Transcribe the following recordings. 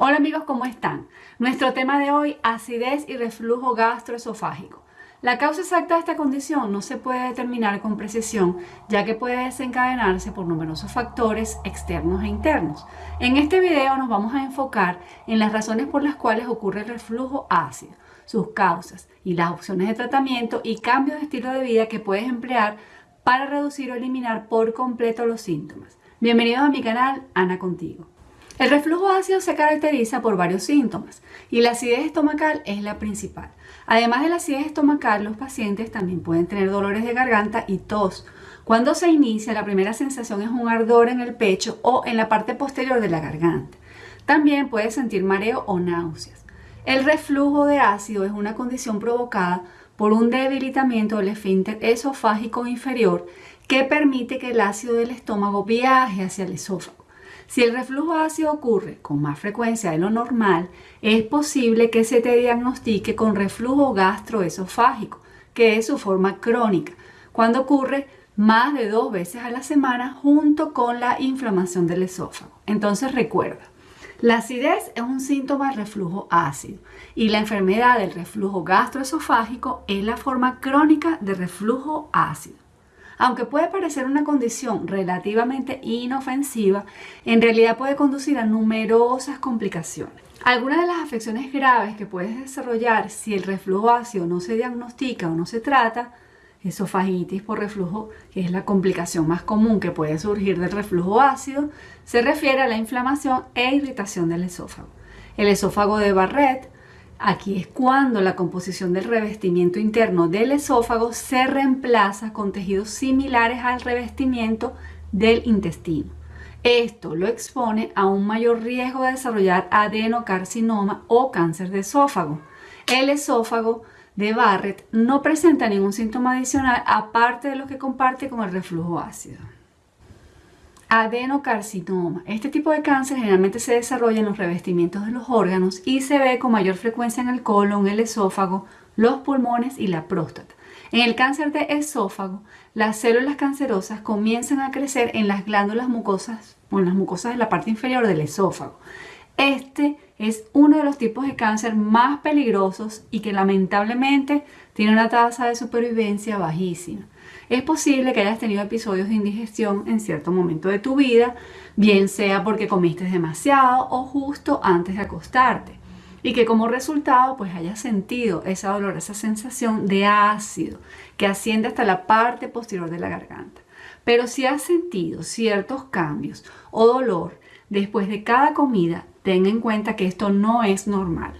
Hola amigos, ¿cómo están? Nuestro tema de hoy, acidez y reflujo gastroesofágico. La causa exacta de esta condición no se puede determinar con precisión, ya que puede desencadenarse por numerosos factores externos e internos. En este video nos vamos a enfocar en las razones por las cuales ocurre el reflujo ácido, sus causas y las opciones de tratamiento y cambios de estilo de vida que puedes emplear para reducir o eliminar por completo los síntomas. Bienvenidos a mi canal, Ana Contigo. El reflujo ácido se caracteriza por varios síntomas y la acidez estomacal es la principal. Además de la acidez estomacal, los pacientes también pueden tener dolores de garganta y tos. Cuando se inicia, la primera sensación es un ardor en el pecho o en la parte posterior de la garganta. También puede sentir mareo o náuseas. El reflujo de ácido es una condición provocada por un debilitamiento del esfínter esofágico inferior que permite que el ácido del estómago viaje hacia el esófago. Si el reflujo ácido ocurre con más frecuencia de lo normal, es posible que se te diagnostique con reflujo gastroesofágico, que es su forma crónica, cuando ocurre más de dos veces a la semana junto con la inflamación del esófago. Entonces recuerda, la acidez es un síntoma de reflujo ácido y la enfermedad del reflujo gastroesofágico es la forma crónica de reflujo ácido. Aunque puede parecer una condición relativamente inofensiva, en realidad puede conducir a numerosas complicaciones. Algunas de las afecciones graves que puedes desarrollar si el reflujo ácido no se diagnostica o no se trata, esofagitis por reflujo, que es la complicación más común que puede surgir del reflujo ácido, se refiere a la inflamación e irritación del esófago. El esófago de Barrett Aquí es cuando la composición del revestimiento interno del esófago se reemplaza con tejidos similares al revestimiento del intestino. Esto lo expone a un mayor riesgo de desarrollar adenocarcinoma o cáncer de esófago. El esófago de Barrett no presenta ningún síntoma adicional aparte de lo que comparte con el reflujo ácido. Adenocarcinoma. Este tipo de cáncer generalmente se desarrolla en los revestimientos de los órganos y se ve con mayor frecuencia en el colon, el esófago, los pulmones y la próstata. En el cáncer de esófago, las células cancerosas comienzan a crecer en las glándulas mucosas o en las mucosas de la parte inferior del esófago. Este es uno de los tipos de cáncer más peligrosos y que lamentablemente tiene una tasa de supervivencia bajísima. Es posible que hayas tenido episodios de indigestión en cierto momento de tu vida, bien sea porque comiste demasiado o justo antes de acostarte y que como resultado pues hayas sentido esa dolorosa sensación de ácido que asciende hasta la parte posterior de la garganta. Pero si has sentido ciertos cambios o dolor después de cada comida, ten en cuenta que esto no es normal.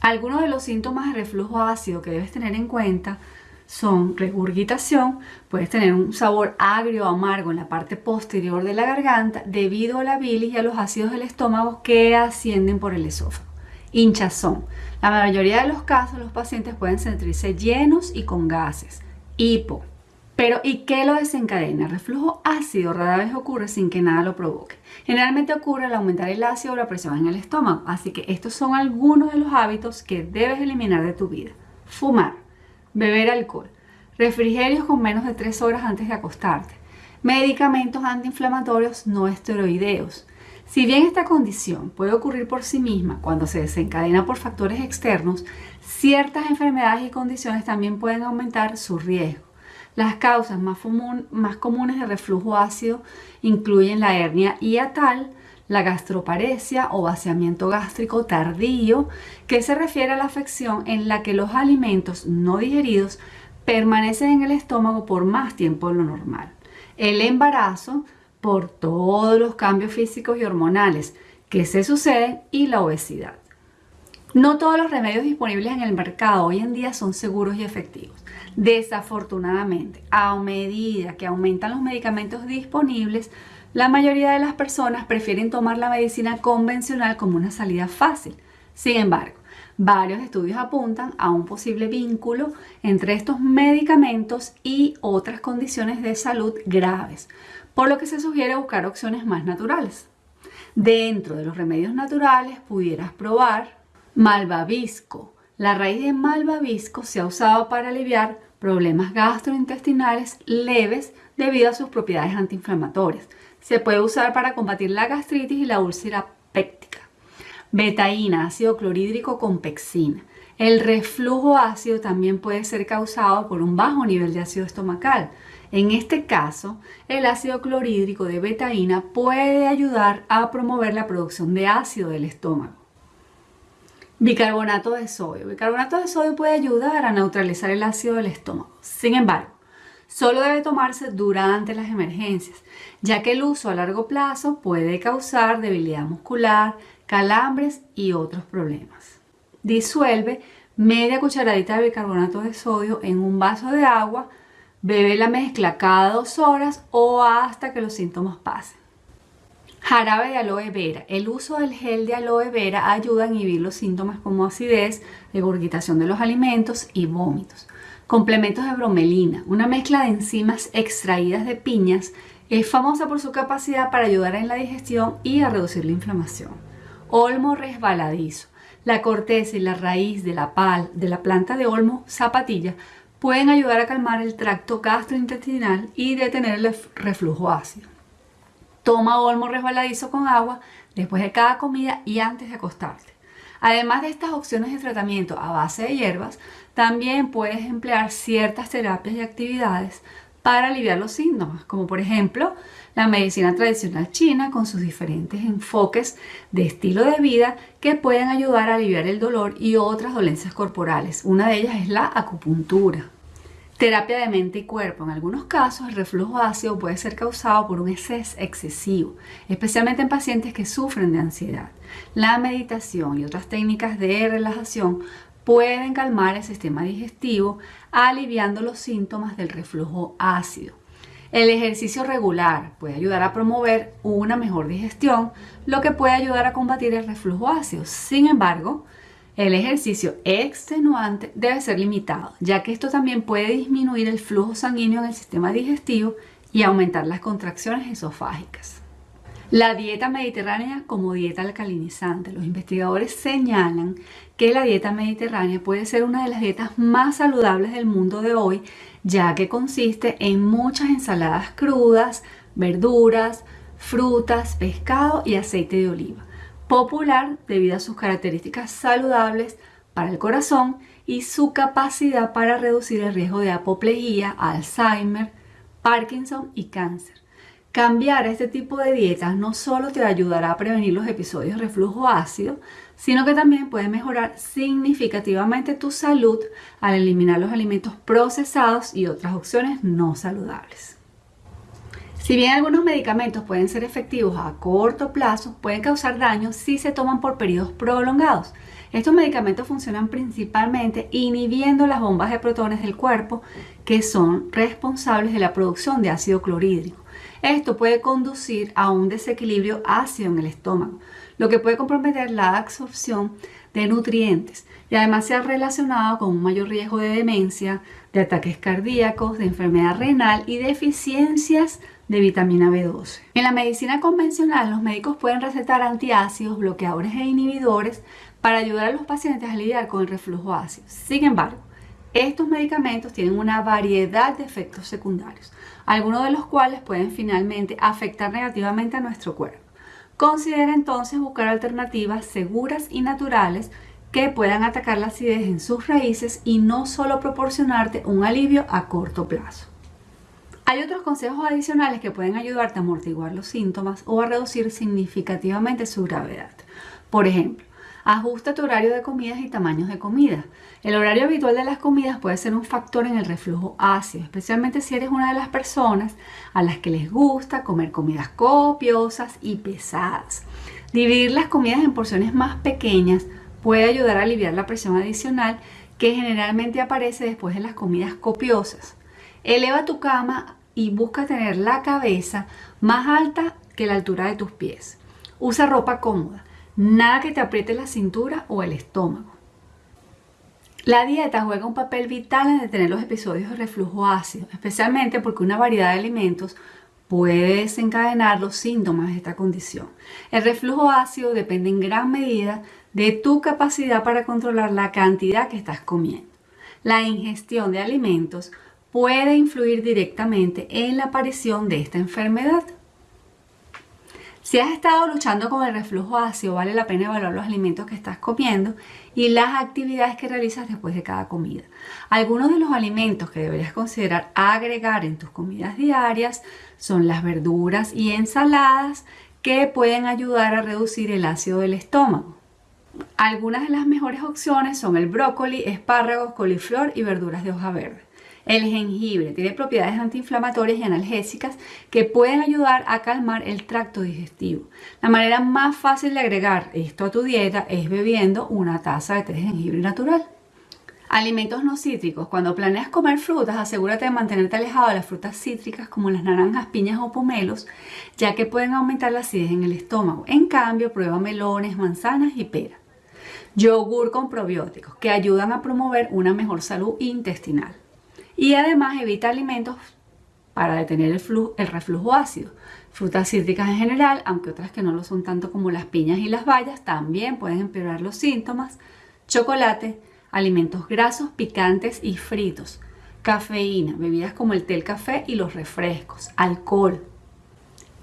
Algunos de los síntomas de reflujo ácido que debes tener en cuenta son regurgitación, puedes tener un sabor agrio o amargo en la parte posterior de la garganta debido a la bilis y a los ácidos del estómago que ascienden por el esófago. Hinchazón. La mayoría de los casos los pacientes pueden sentirse llenos y con gases. Hipo. Pero ¿y qué lo desencadena? Reflujo ácido rara vez ocurre sin que nada lo provoque. Generalmente ocurre al aumentar el ácido o la presión en el estómago, así que estos son algunos de los hábitos que debes eliminar de tu vida. Fumar beber alcohol, refrigerios con menos de 3 horas antes de acostarte, medicamentos antiinflamatorios no esteroideos. Si bien esta condición puede ocurrir por sí misma cuando se desencadena por factores externos, ciertas enfermedades y condiciones también pueden aumentar su riesgo. Las causas más, comunes de reflujo ácido incluyen la hernia hiatal, la gastroparesia o vaciamiento gástrico tardío, que se refiere a la afección en la que los alimentos no digeridos permanecen en el estómago por más tiempo de lo normal. El embarazo por todos los cambios físicos y hormonales que se suceden y la obesidad. No todos los remedios disponibles en el mercado hoy en día son seguros y efectivos. Desafortunadamente, a medida que aumentan los medicamentos disponibles, la mayoría de las personas prefieren tomar la medicina convencional como una salida fácil. Sin embargo, varios estudios apuntan a un posible vínculo entre estos medicamentos y otras condiciones de salud graves, por lo que se sugiere buscar opciones más naturales. Dentro de los remedios naturales pudieras probar malvavisco. La raíz de malvavisco se ha usado para aliviar problemas gastrointestinales leves debido a sus propiedades antiinflamatorias. Se puede usar para combatir la gastritis y la úlcera péptica. betaína, ácido clorhídrico con pexina. El reflujo ácido también puede ser causado por un bajo nivel de ácido estomacal. En este caso, el ácido clorhídrico de betaína puede ayudar a promover la producción de ácido del estómago. Bicarbonato de sodio. Bicarbonato de sodio puede ayudar a neutralizar el ácido del estómago. Sin embargo, solo debe tomarse durante las emergencias, ya que el uso a largo plazo puede causar debilidad muscular, calambres y otros problemas. Disuelve media cucharadita de bicarbonato de sodio en un vaso de agua, bebe la mezcla cada dos horas o hasta que los síntomas pasen. Jarabe de aloe vera. El uso del gel de aloe vera ayuda a inhibir los síntomas como acidez, regurgitación de los alimentos y vómitos. Complementos de bromelina. Una mezcla de enzimas extraídas de piñas es famosa por su capacidad para ayudar en la digestión y a reducir la inflamación. Olmo resbaladizo. La corteza y la raíz de la, pal, de la planta de olmo zapatilla pueden ayudar a calmar el tracto gastrointestinal y detener el reflujo ácido. Toma olmo resbaladizo con agua después de cada comida y antes de acostarte. Además de estas opciones de tratamiento a base de hierbas, también puedes emplear ciertas terapias y actividades para aliviar los síntomas, como por ejemplo la medicina tradicional china con sus diferentes enfoques de estilo de vida que pueden ayudar a aliviar el dolor y otras dolencias corporales. Una de ellas es la acupuntura. Terapia de mente y cuerpo. En algunos casos el reflujo ácido puede ser causado por un estrés excesivo, especialmente en pacientes que sufren de ansiedad. La meditación y otras técnicas de relajación pueden calmar el sistema digestivo, aliviando los síntomas del reflujo ácido. El ejercicio regular puede ayudar a promover una mejor digestión, lo que puede ayudar a combatir el reflujo ácido. Sin embargo, el ejercicio extenuante debe ser limitado, ya que esto también puede disminuir el flujo sanguíneo en el sistema digestivo y aumentar las contracciones esofágicas. La dieta mediterránea como dieta alcalinizante. Los investigadores señalan que la dieta mediterránea puede ser una de las dietas más saludables del mundo de hoy, ya que consiste en muchas ensaladas crudas, verduras, frutas, pescado y aceite de oliva popular debido a sus características saludables para el corazón y su capacidad para reducir el riesgo de apoplejía, Alzheimer, Parkinson y cáncer. Cambiar este tipo de dietas no solo te ayudará a prevenir los episodios de reflujo ácido, sino que también puede mejorar significativamente tu salud al eliminar los alimentos procesados y otras opciones no saludables. Si bien algunos medicamentos pueden ser efectivos a corto plazo, pueden causar daño si se toman por periodos prolongados. Estos medicamentos funcionan principalmente inhibiendo las bombas de protones del cuerpo que son responsables de la producción de ácido clorhídrico. Esto puede conducir a un desequilibrio ácido en el estómago, lo que puede comprometer la absorción de nutrientes y además se ha relacionado con un mayor riesgo de demencia, de ataques cardíacos, de enfermedad renal y deficiencias de vitamina B12. En la medicina convencional, los médicos pueden recetar antiácidos, bloqueadores e inhibidores para ayudar a los pacientes a lidiar con el reflujo ácido. Sin embargo, estos medicamentos tienen una variedad de efectos secundarios, algunos de los cuales pueden finalmente afectar negativamente a nuestro cuerpo. Considera entonces buscar alternativas seguras y naturales que puedan atacar la acidez en sus raíces y no solo proporcionarte un alivio a corto plazo. Hay otros consejos adicionales que pueden ayudarte a amortiguar los síntomas o a reducir significativamente su gravedad. Por ejemplo, ajusta tu horario de comidas y tamaños de comida. El horario habitual de las comidas puede ser un factor en el reflujo ácido, especialmente si eres una de las personas a las que les gusta comer comidas copiosas y pesadas. Dividir las comidas en porciones más pequeñas puede ayudar a aliviar la presión adicional que generalmente aparece después de las comidas copiosas. Eleva tu cama y busca tener la cabeza más alta que la altura de tus pies. Usa ropa cómoda, nada que te apriete la cintura o el estómago. La dieta juega un papel vital en detener los episodios de reflujo ácido, especialmente porque una variedad de alimentos puede desencadenar los síntomas de esta condición. El reflujo ácido depende en gran medida de tu capacidad para controlar la cantidad que estás comiendo. La ingestión de alimentos puede influir directamente en la aparición de esta enfermedad. Si has estado luchando con el reflujo ácido, vale la pena evaluar los alimentos que estás comiendo y las actividades que realizas después de cada comida. Algunos de los alimentos que deberías considerar agregar en tus comidas diarias son las verduras y ensaladas que pueden ayudar a reducir el ácido del estómago. Algunas de las mejores opciones son el brócoli, espárragos, coliflor y verduras de hoja verde. El jengibre tiene propiedades antiinflamatorias y analgésicas que pueden ayudar a calmar el tracto digestivo. La manera más fácil de agregar esto a tu dieta es bebiendo una taza de té de jengibre natural. Alimentos no cítricos. Cuando planeas comer frutas, asegúrate de mantenerte alejado de las frutas cítricas como las naranjas, piñas o pomelos, ya que pueden aumentar la acidez en el estómago. En cambio, prueba melones, manzanas y peras. Yogur con probióticos, que ayudan a promover una mejor salud intestinal y además evita alimentos para detener el, el reflujo ácido. Frutas cítricas en general, aunque otras que no lo son tanto como las piñas y las bayas, también pueden empeorar los síntomas. Chocolate, alimentos grasos, picantes y fritos. Cafeína, bebidas como el té, el café y los refrescos. Alcohol.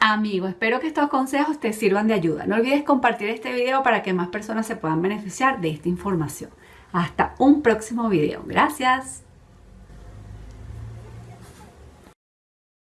Amigos, espero que estos consejos te sirvan de ayuda. No olvides compartir este video para que más personas se puedan beneficiar de esta información. Hasta un próximo video. Gracias.